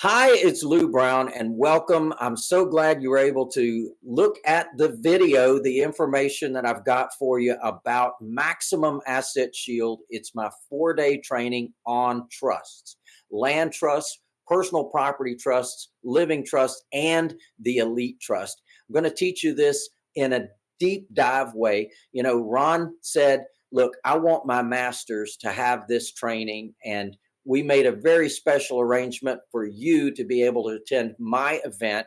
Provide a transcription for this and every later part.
Hi, it's Lou Brown and welcome. I'm so glad you were able to look at the video, the information that I've got for you about Maximum Asset Shield. It's my four day training on trusts, land trusts, personal property trusts, living trusts, and the elite trust. I'm going to teach you this in a deep dive way. You know, Ron said, look, I want my masters to have this training and we made a very special arrangement for you to be able to attend my event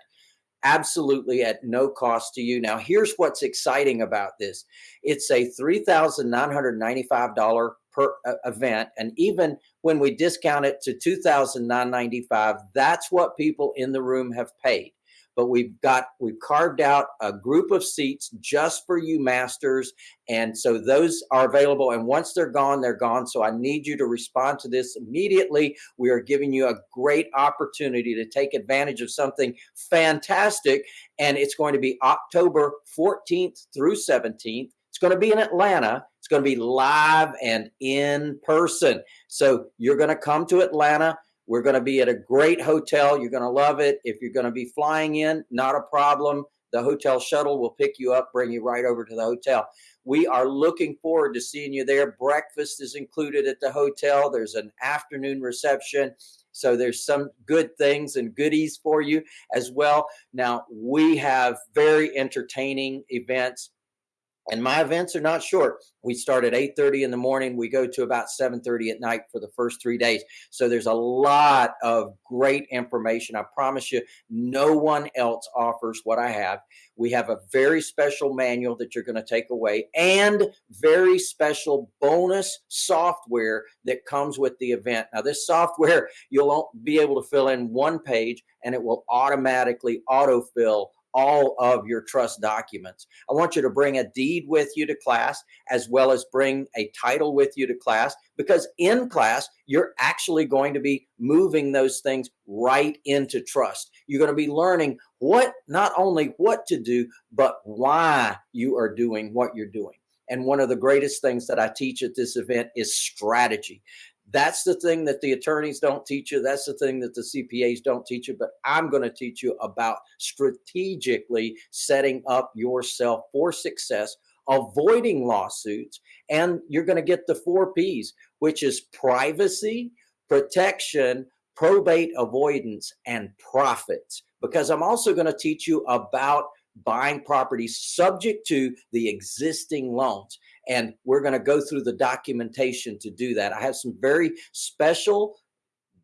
absolutely at no cost to you. Now, here's what's exciting about this. It's a $3,995 per uh, event. And even when we discount it to 2,995, that's what people in the room have paid but we've got we've carved out a group of seats just for you masters and so those are available and once they're gone they're gone. So i need you to respond to this immediately. We are giving you a great opportunity to take advantage of something fantastic and it's going to be october 14th through 17th it's going to be in atlanta. It's going to be live and in person. So you're going to come to atlanta we're going to be at a great hotel. You're going to love it. If you're going to be flying in, not a problem. The hotel shuttle will pick you up, bring you right over to the hotel. We are looking forward to seeing you there. Breakfast is included at the hotel. There's an afternoon reception. So there's some good things and goodies for you as well. Now, we have very entertaining events and my events are not short. We start at 8:30 in the morning. We go to about 7:30 at night for the first three days. So there's a lot of great information. I promise you, no one else offers what I have. We have a very special manual that you're going to take away and very special bonus software that comes with the event. Now, this software, you'll be able to fill in one page and it will automatically autofill all of your trust documents. I want you to bring a deed with you to class as well as bring a title with you to class because in class, you're actually going to be moving those things right into trust. You're going to be learning what, not only what to do, but why you are doing what you're doing. And one of the greatest things that I teach at this event is strategy. That's the thing that the attorneys don't teach you. That's the thing that the CPAs don't teach you. But I'm going to teach you about strategically setting up yourself for success, avoiding lawsuits, and you're going to get the four P's, which is privacy, protection, probate avoidance, and profits. Because I'm also going to teach you about buying properties subject to the existing loans. And we're going to go through the documentation to do that. I have some very special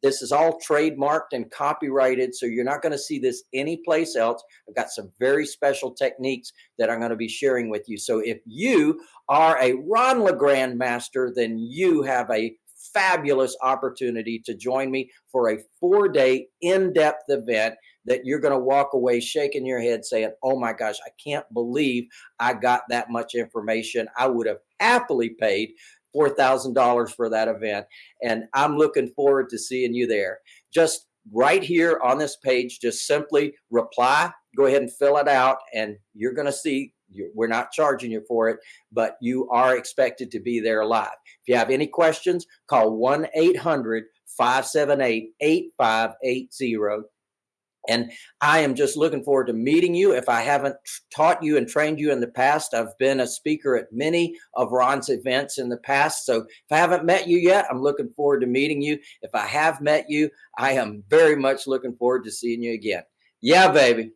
this is all trademarked and copyrighted, so you're not going to see this anyplace else. I've got some very special techniques that I'm going to be sharing with you. So if you are a Ron LeGrand master, then you have a fabulous opportunity to join me for a four-day in-depth event that you're going to walk away shaking your head saying, Oh my gosh, I can't believe I got that much information. I would have happily paid $4,000 for that event. And I'm looking forward to seeing you there. Just right here on this page, just simply reply, go ahead and fill it out, and you're going to see we're not charging you for it, but you are expected to be there live. If you have any questions, call 1 800 578 8580. And I am just looking forward to meeting you. If I haven't taught you and trained you in the past, I've been a speaker at many of Ron's events in the past. So if I haven't met you yet, I'm looking forward to meeting you. If I have met you, I am very much looking forward to seeing you again. Yeah, baby.